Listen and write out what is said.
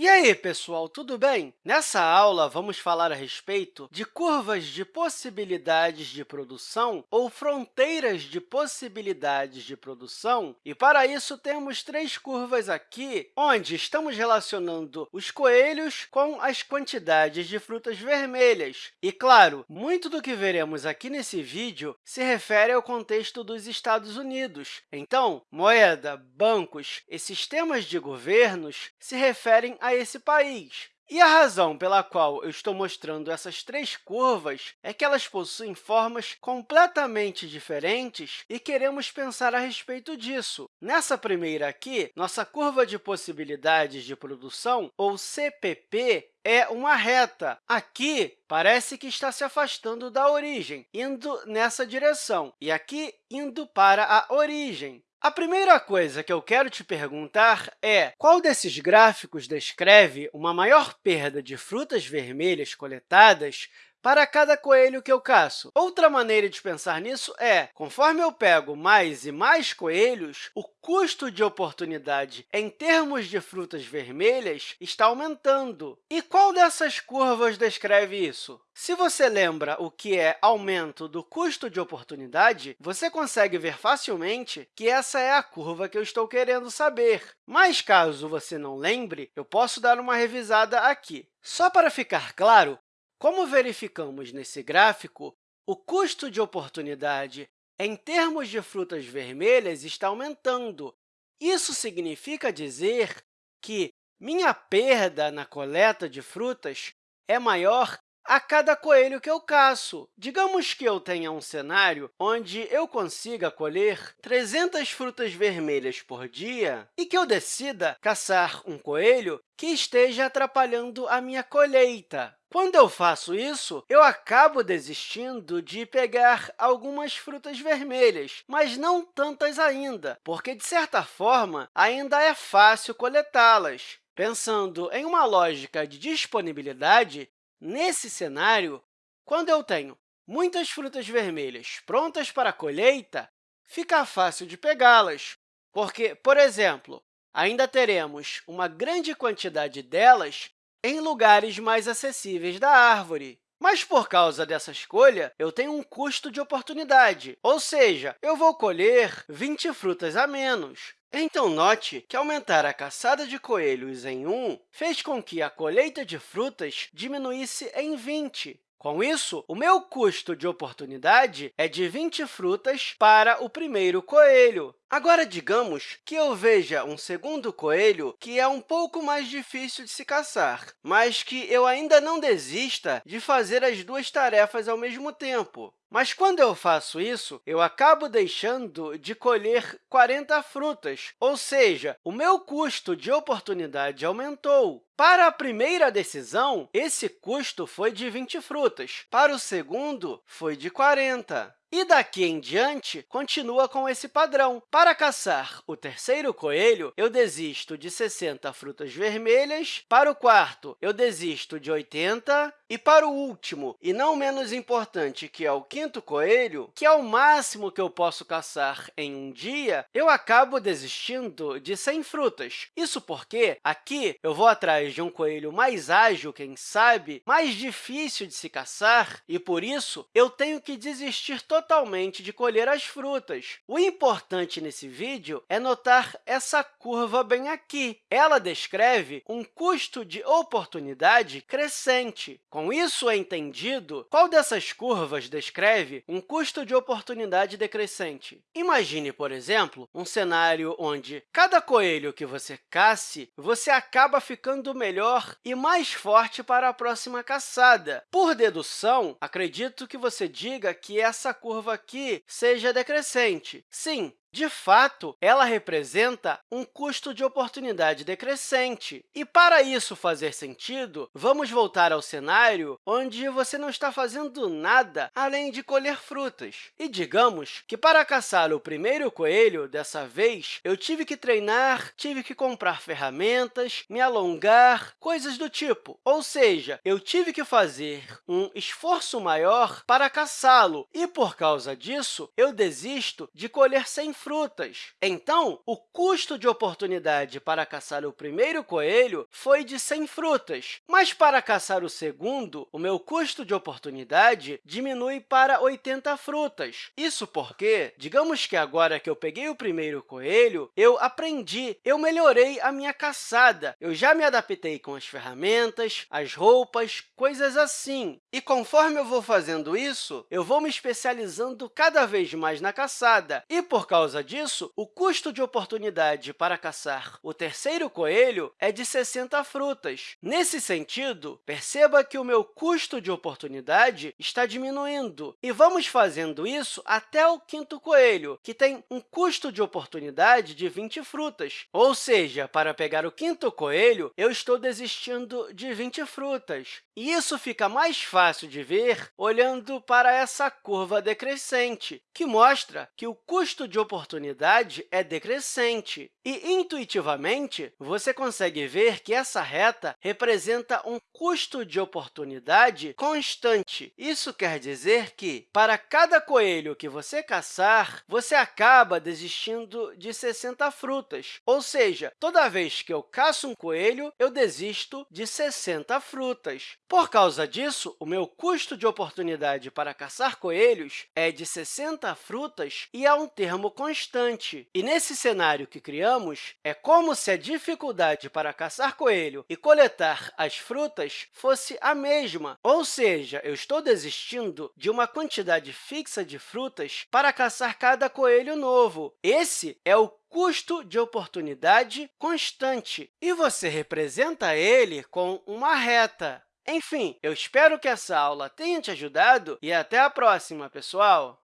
E aí, pessoal, tudo bem? Nessa aula, vamos falar a respeito de curvas de possibilidades de produção ou fronteiras de possibilidades de produção. E, para isso, temos três curvas aqui, onde estamos relacionando os coelhos com as quantidades de frutas vermelhas. E, claro, muito do que veremos aqui nesse vídeo se refere ao contexto dos Estados Unidos. Então, moeda, bancos e sistemas de governos se referem a esse país. E a razão pela qual eu estou mostrando essas três curvas é que elas possuem formas completamente diferentes e queremos pensar a respeito disso. Nessa primeira aqui, nossa curva de possibilidades de produção, ou CPP, é uma reta. Aqui, parece que está se afastando da origem, indo nessa direção, e aqui, indo para a origem. A primeira coisa que eu quero te perguntar é qual desses gráficos descreve uma maior perda de frutas vermelhas coletadas para cada coelho que eu caço. Outra maneira de pensar nisso é, conforme eu pego mais e mais coelhos, o custo de oportunidade em termos de frutas vermelhas está aumentando. E qual dessas curvas descreve isso? Se você lembra o que é aumento do custo de oportunidade, você consegue ver facilmente que essa é a curva que eu estou querendo saber. Mas, caso você não lembre, eu posso dar uma revisada aqui. Só para ficar claro, como verificamos nesse gráfico, o custo de oportunidade em termos de frutas vermelhas está aumentando. Isso significa dizer que minha perda na coleta de frutas é maior a cada coelho que eu caço. Digamos que eu tenha um cenário onde eu consiga colher 300 frutas vermelhas por dia e que eu decida caçar um coelho que esteja atrapalhando a minha colheita. Quando eu faço isso, eu acabo desistindo de pegar algumas frutas vermelhas, mas não tantas ainda, porque, de certa forma, ainda é fácil coletá-las. Pensando em uma lógica de disponibilidade, Nesse cenário, quando eu tenho muitas frutas vermelhas prontas para colheita, fica fácil de pegá-las, porque, por exemplo, ainda teremos uma grande quantidade delas em lugares mais acessíveis da árvore. Mas, por causa dessa escolha, eu tenho um custo de oportunidade, ou seja, eu vou colher 20 frutas a menos. Então, note que aumentar a caçada de coelhos em 1 fez com que a colheita de frutas diminuísse em 20. Com isso, o meu custo de oportunidade é de 20 frutas para o primeiro coelho. Agora, digamos que eu veja um segundo coelho que é um pouco mais difícil de se caçar, mas que eu ainda não desista de fazer as duas tarefas ao mesmo tempo. Mas, quando eu faço isso, eu acabo deixando de colher 40 frutas, ou seja, o meu custo de oportunidade aumentou. Para a primeira decisão, esse custo foi de 20 frutas. Para o segundo, foi de 40. E daqui em diante, continua com esse padrão. Para caçar o terceiro coelho, eu desisto de 60 frutas vermelhas. Para o quarto, eu desisto de 80. E para o último, e não menos importante, que é o quinto coelho, que é o máximo que eu posso caçar em um dia, eu acabo desistindo de 100 frutas. Isso porque aqui eu vou atrás de um coelho mais ágil, quem sabe, mais difícil de se caçar, e, por isso, eu tenho que desistir totalmente de colher as frutas. O importante nesse vídeo é notar essa curva bem aqui. Ela descreve um custo de oportunidade crescente. Com isso entendido qual dessas curvas descreve um custo de oportunidade decrescente. Imagine, por exemplo, um cenário onde cada coelho que você casse, você acaba ficando melhor e mais forte para a próxima caçada. Por dedução, acredito que você diga que essa curva aqui seja decrescente. Sim, de fato, ela representa um custo de oportunidade decrescente. E, para isso fazer sentido, vamos voltar ao cenário onde você não está fazendo nada além de colher frutas. E digamos que, para caçar o primeiro coelho, dessa vez, eu tive que treinar, tive que comprar ferramentas, me alongar, coisas do tipo. Ou seja, eu tive que fazer um esforço maior para caçá-lo, e, por causa disso, eu desisto de colher sem frutas frutas. Então, o custo de oportunidade para caçar o primeiro coelho foi de 100 frutas, mas para caçar o segundo, o meu custo de oportunidade diminui para 80 frutas. Isso porque, digamos que agora que eu peguei o primeiro coelho, eu aprendi, eu melhorei a minha caçada, eu já me adaptei com as ferramentas, as roupas, coisas assim. E conforme eu vou fazendo isso, eu vou me especializando cada vez mais na caçada. E, por causa disso, o custo de oportunidade para caçar o terceiro coelho é de 60 frutas. Nesse sentido, perceba que o meu custo de oportunidade está diminuindo. E vamos fazendo isso até o quinto coelho, que tem um custo de oportunidade de 20 frutas. Ou seja, para pegar o quinto coelho, eu estou desistindo de 20 frutas. E isso fica mais fácil de ver olhando para essa curva decrescente, que mostra que o custo de oportunidade é decrescente. E, intuitivamente, você consegue ver que essa reta representa um custo de oportunidade constante. Isso quer dizer que, para cada coelho que você caçar, você acaba desistindo de 60 frutas. Ou seja, toda vez que eu caço um coelho, eu desisto de 60 frutas. Por causa disso, o meu custo de oportunidade para caçar coelhos é de 60 frutas e é um termo constante. E nesse cenário que criamos, é como se a dificuldade para caçar coelho e coletar as frutas fosse a mesma, ou seja, eu estou desistindo de uma quantidade fixa de frutas para caçar cada coelho novo. Esse é o custo de oportunidade constante, e você representa ele com uma reta. Enfim, eu espero que essa aula tenha te ajudado e até a próxima, pessoal!